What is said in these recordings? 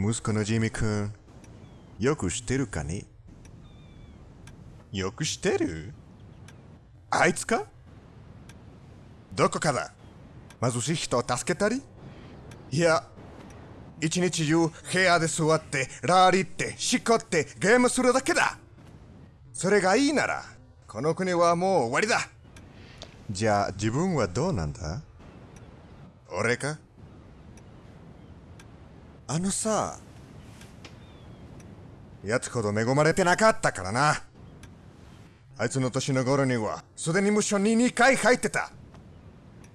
息子のジミ君、よく知ってるかね？よく知ってる？あいつか？どこかだ？貧しい人を助けたり？いや、一日中部屋で座って、ラーリって、しこってゲームするだけだ。それがいいなら、この国はもう終わりだ。じゃあ自分はどうなんだ？俺か？あのさ、やつほど恵まれてなかったからな。あいつの年の頃には、すでに無所に2回入ってた。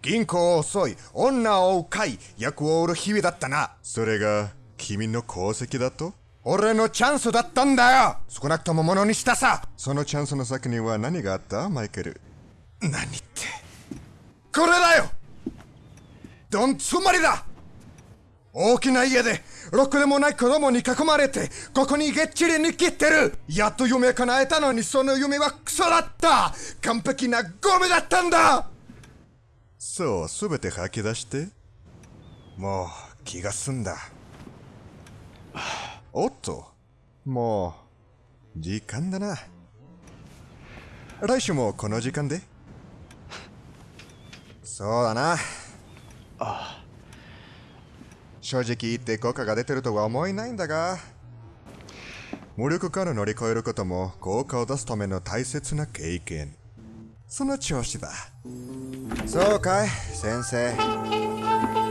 銀行を襲い、女を追う会、役を売る日々だったな。それが、君の功績だと？俺のチャンスだったんだよ少なくともものにしたさそのチャンスの先には何があった？マイケル。何って。これだよどんつまりだ大きな家で、ろくでもない子供に囲まれて、ここにげっちりに切ってるやっと夢叶えたのにその夢はクソだった完璧なゴミだったんだそう、すべて吐き出して。もう、気が済んだ。おっと、もう、時間だな。来週もこの時間でそうだな。正直言って効果が出てるとは思えないんだが、無力から乗り越えることも効果を出すための大切な経験。その調子だ。そうかい、先生。